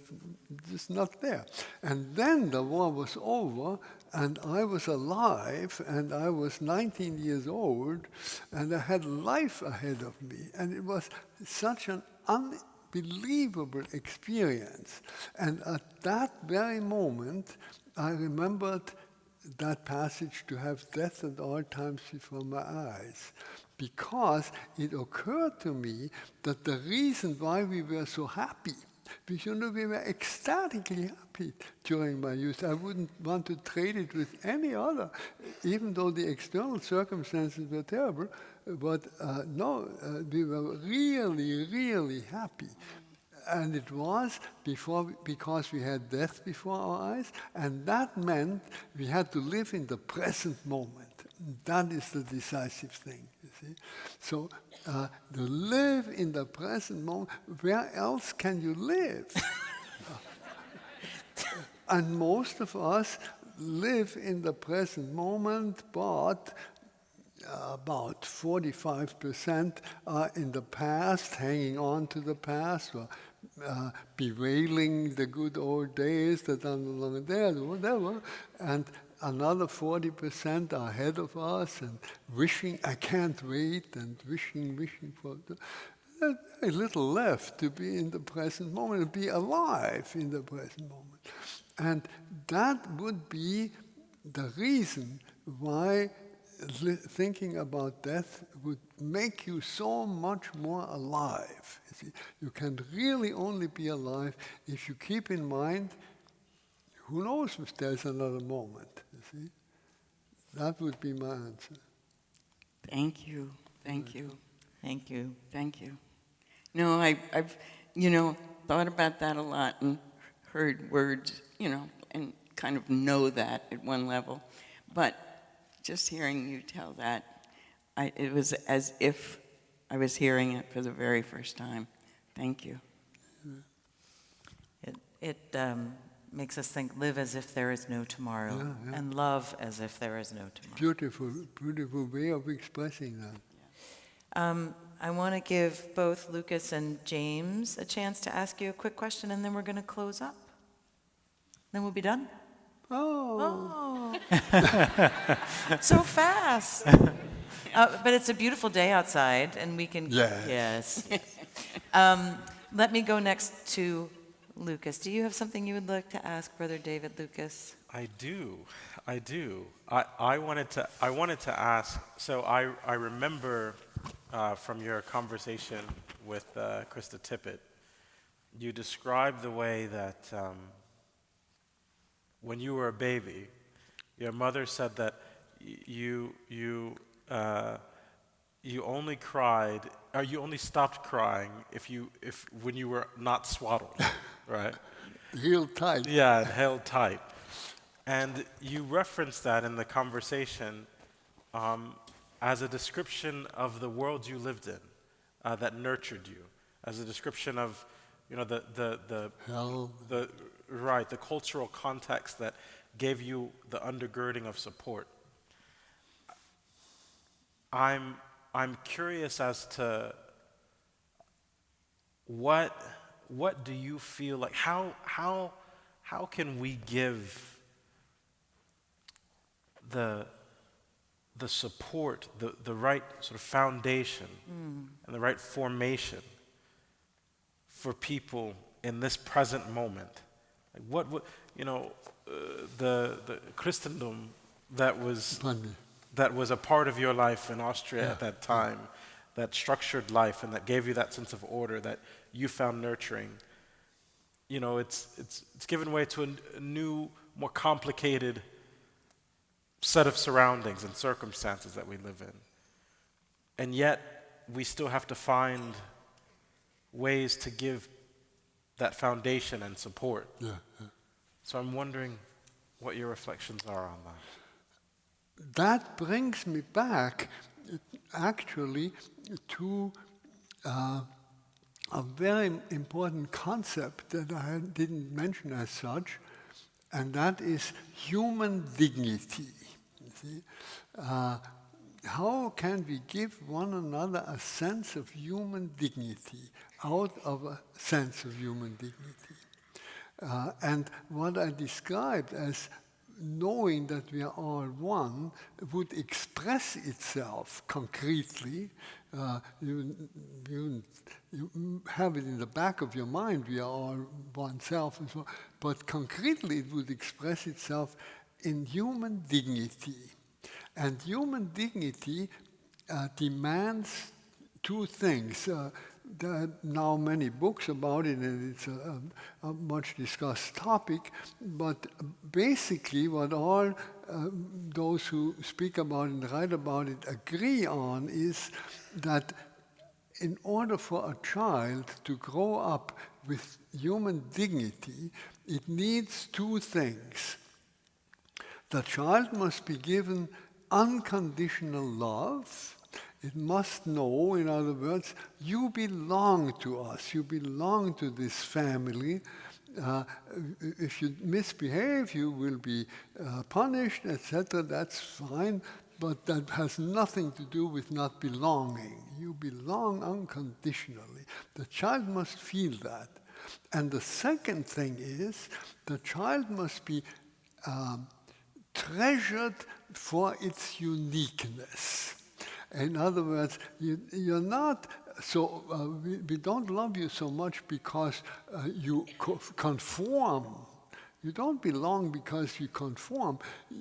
just not there. And then the war was over, and I was alive, and I was 19 years old, and I had life ahead of me. And it was such an unbelievable experience. And at that very moment, I remembered that passage to have death at all times before my eyes because it occurred to me that the reason why we were so happy because you know, we were ecstatically happy during my youth. I wouldn't want to trade it with any other, even though the external circumstances were terrible. But uh, no, uh, we were really, really happy and it was before because we had death before our eyes, and that meant we had to live in the present moment. That is the decisive thing, you see. So uh, to live in the present moment, where else can you live? and most of us live in the present moment, but about 45% are in the past, hanging on to the past, or uh, bewailing the good old days that are no longer there, whatever. And another 40% are ahead of us and wishing, I can't wait, and wishing, wishing for. Very little left to be in the present moment, to be alive in the present moment. And that would be the reason why thinking about death would make you so much more alive. You, see, you can really only be alive if you keep in mind, who knows if there's another moment. You see, that would be my answer. Thank you, thank you, Thank you. thank you. No, I, I've, you know, thought about that a lot and heard words, you know, and kind of know that at one level. But just hearing you tell that, I, it was as if I was hearing it for the very first time. Thank you. It, it um, makes us think, live as if there is no tomorrow, Yeah, yeah. and love as if there is no tomorrow. Beautiful, beautiful way of expressing that. Um, I want to give both Lucas and James a chance to ask you a quick question, and then we're going to close up. Then we'll be done. Oh, Oh, so fast. Uh, but it's a beautiful day outside, and we can. Yes. Yes. um, let me go next to Lucas. Do you have something you would like to ask Brother David Lucas? I do, I do. I, I wanted to I wanted to ask. So I I remember uh, from your conversation with uh, Krista Tippett, you described the way that um, when you were a baby, your mother said that you you uh, you only cried or you only stopped crying if you if when you were not swaddled, right? Held tight. Yeah, held tight. And you referenced that in the conversation um, as a description of the world you lived in uh, that nurtured you, as a description of, you know, the, the, the, Hell, the, right, the cultural context that gave you the undergirding of support. I'm, I'm curious as to what, what do you feel like? How, how, how can we give the, the support, the, the right sort of foundation mm. and the right formation for people in this present moment? Like what, what you know, uh, the, the Christendom that was that was a part of your life in Austria Yeah. at that time, that structured life and that gave you that sense of order that you found nurturing. You know, it's, it's, it's given way to a, n- a new, more complicated set of surroundings and circumstances that we live in. And yet, we still have to find ways to give that foundation and support. Yeah, yeah. So I'm wondering what your reflections are on that. That brings me back actually to uh, a very important concept that I didn't mention as such, and that is human dignity. Uh, how can we give one another a sense of human dignity out of a sense of human dignity? Uh, and what I described as knowing that we are all one would express itself concretely. Uh, you, you, you have it in the back of your mind, we are all one self, and so on. but concretely it would express itself in human dignity. And human dignity uh, demands two things. Uh, there are now many books about it, and it's a, a, a much discussed topic. But basically, what all uh, those who speak about and write about it agree on is that in order for a child to grow up with human dignity, it needs two things. The child must be given unconditional love. It must know, in other words, you belong to us, you belong to this family. Uh, if you misbehave, you will be uh, punished, etc. That's fine, but that has nothing to do with not belonging. You belong unconditionally. The child must feel that. And the second thing is the child must be um, treasured for its uniqueness. In other words, you, you're not so, uh, we, we don't love you so much because uh, you co- conform. You don't belong because you conform.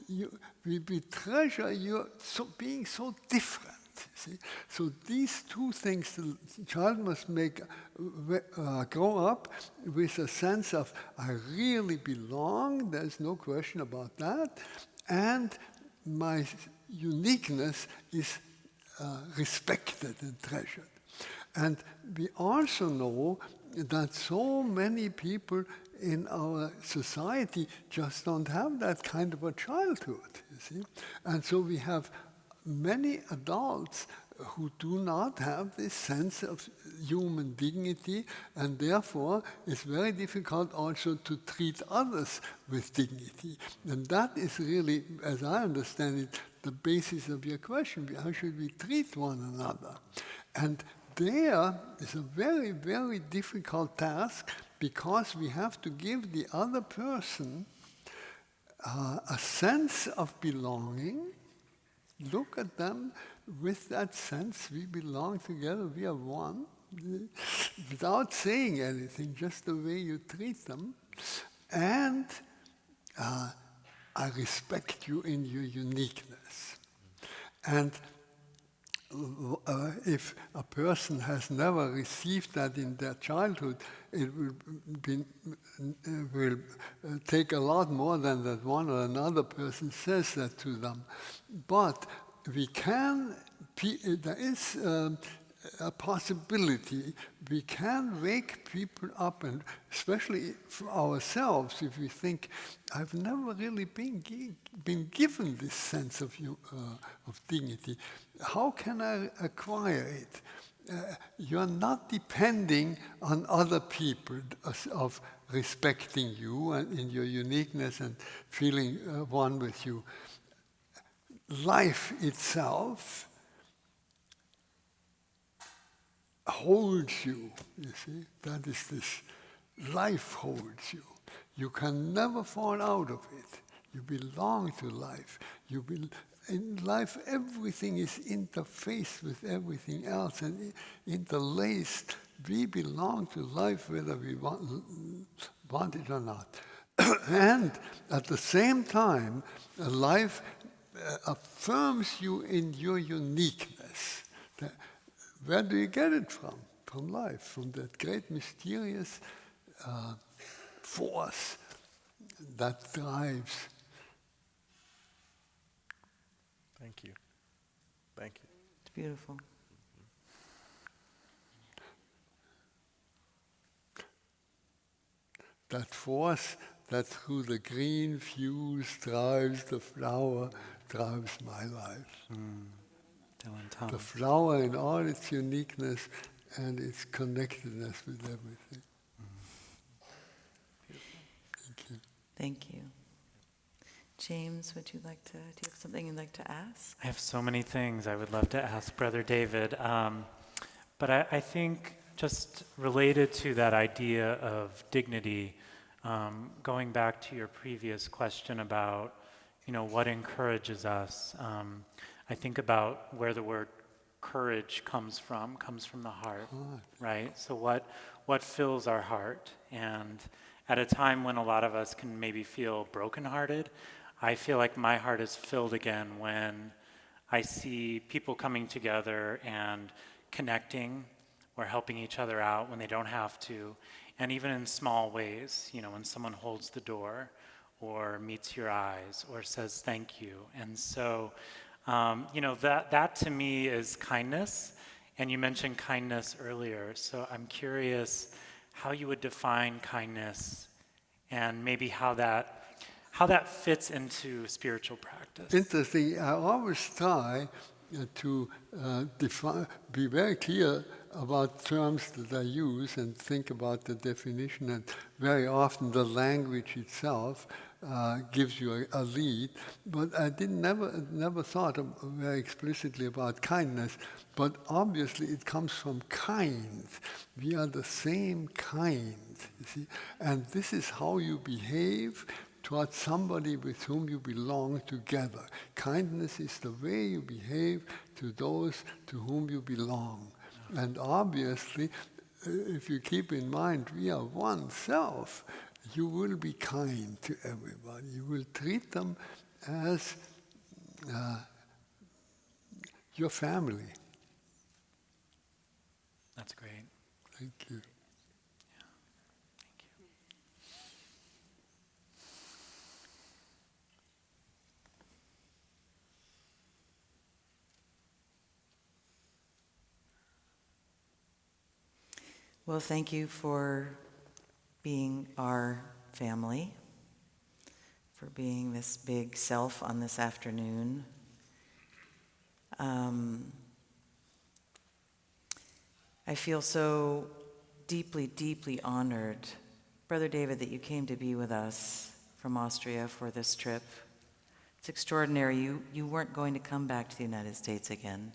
You, we, we treasure you so being so different. See? So these two things, the child must make uh, grow up with a sense of I really belong. There's no question about that, and my uniqueness is uh, respected and treasured. And we also know that so many people in our society just don't have that kind of a childhood, you see. And so we have many adults who do not have this sense of human dignity, and therefore it's very difficult also to treat others with dignity. And that is really, as I understand it, the basis of your question. How should we treat one another? And there is a very, very difficult task because we have to give the other person uh, a sense of belonging. Look at them with that sense, we belong together, we are one, without saying anything, just the way you treat them. And uh, I respect you in your uniqueness. And uh, if a person has never received that in their childhood, it will, be, uh, will uh, take a lot more than that one or another person says that to them. But we can, there is um, a possibility we can wake people up, and especially for ourselves, if we think, I've never really been, been given this sense of, uh, of dignity. How can I acquire it? Uh, you're not depending on other people of respecting you and in your uniqueness and feeling uh, one with you life itself holds you, you see. That is this. Life holds you. You can never fall out of it. You belong to life. You be, in life, everything is interfaced with everything else and interlaced. We belong to life whether we want, want it or not. and at the same time, life uh, affirms you in your uniqueness. Where do you get it from? From life, from that great mysterious uh, force that drives. Thank you. Thank you. It's beautiful. That force that through the green fuse drives the flower drives my life. Mm. Dylan The flower in all its uniqueness and its connectedness with everything. Mm. Thank you. Thank you. James, would you like to, do you have something you'd like to ask? I have so many things I would love to ask Brother David. Um, but I, I, think just related to that idea of dignity, um, going back to your previous question about you know, what encourages us. Um, I think about where the word courage comes from, comes from the heart, right? So what, what fills our heart? And at a time when a lot of us can maybe feel brokenhearted, I feel like my heart is filled again when I see people coming together and connecting or helping each other out when they don't have to. And even in small ways, you know, when someone holds the door or meets your eyes or says thank you. And so, um, you know, that, that to me is kindness. And you mentioned kindness earlier. So I'm curious how you would define kindness and maybe how that, how that fits into spiritual practice. Interesting. I always try uh, to uh, define, be very clear about terms that I use and think about the definition. And very often the language itself uh, gives you a, a, lead. But I didn't never never thought of, very explicitly about kindness. But obviously, it comes from kind. We are the same kind, you see, and this is how you behave towards somebody with whom you belong together. Kindness is the way you behave to those to whom you belong. And obviously, uh, if you keep in mind, we are one self you will be kind to everybody. You will treat them as uh, your family. That's great. Thank you. Thank you. Well, thank you for being our family, for being this big self on this afternoon. Um, I feel so deeply, deeply honored, Brother David, that you came to be with us from Austria for this trip. It's extraordinary. You, you weren't going to come back to the United States again.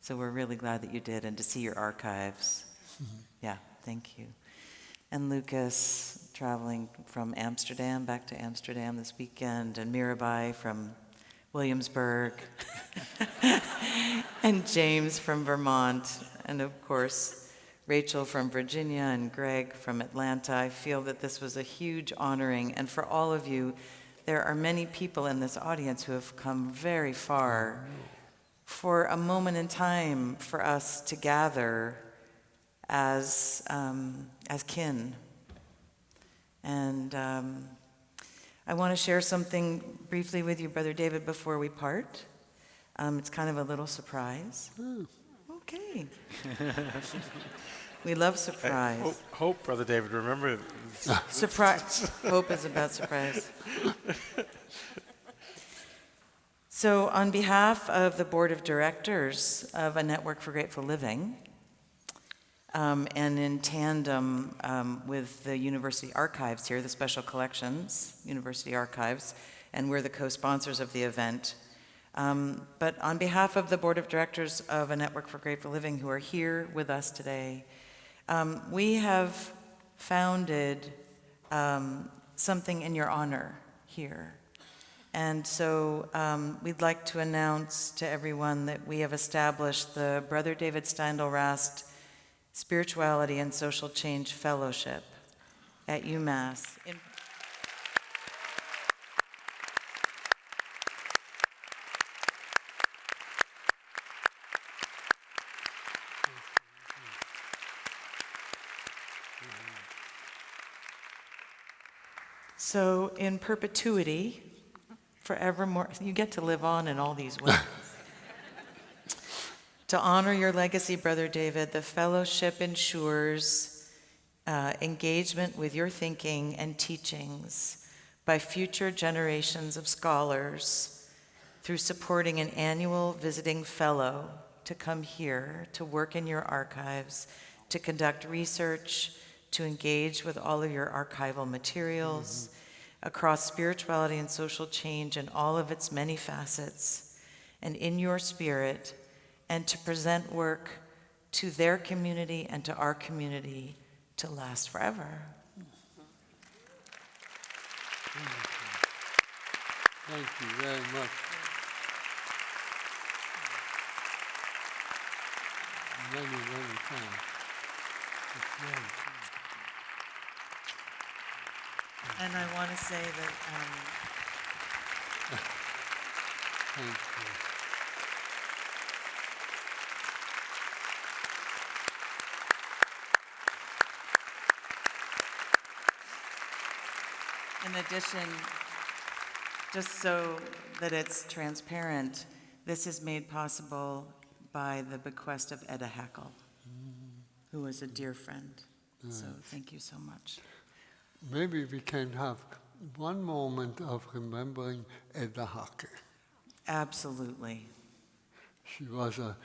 So we're really glad that you did and to see your archives. Yeah, thank you. And Lucas traveling from Amsterdam back to Amsterdam this weekend, and Mirabai from Williamsburg, and James from Vermont, and of course, Rachel from Virginia and Greg from Atlanta. I feel that this was a huge honoring, and for all of you, there are many people in this audience who have come very far for a moment in time for us to gather as, um, as kin. And um, I want to share something briefly with you, Brother David, before we part. Um, it's kind of a little surprise. Okay. we love surprise. Hope, hope, Brother David, remember, Surprise. Hope is about surprise. So, on behalf of the Board of Directors of A Network for Grateful Living, um, and in tandem um, with the University Archives here, the Special Collections, University Archives, and we're the co-sponsors of the event. Um, But on behalf of the Board of Directors of A Network for Grateful Living who are here with us today, um, we have founded um, something in your honor here. And so um, we'd like to announce to everyone that we have established the Brother David Steindl Rast Spirituality and Social Change Fellowship at UMass. in- So in perpetuity, forevermore, you get to live on in all these ways. to honor your legacy, Brother David, the fellowship ensures uh, engagement with your thinking and teachings by future generations of scholars through supporting an annual visiting fellow to come here to work in your archives, to conduct research, to engage with all of your archival materials across spirituality and social change in all of its many facets, and in your spirit, and to present work to their community and to our community to last forever. Thank you very much. Many, many thanks. It's very true. And I want to say that um, Thank you. In addition, just so that it's transparent, this is made possible by the bequest of Etta Haeckel, who was a dear friend. So thank you so much. Maybe we can have one moment of remembering Edda Hake. Absolutely. She was a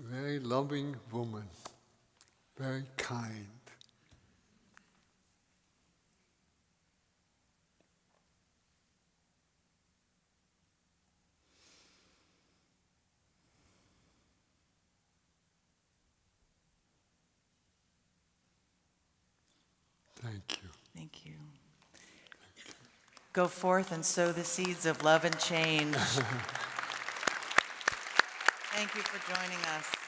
very loving woman, very kind. Thank you. Thank you. Go forth and sow the seeds of love and change. Thank you for joining us.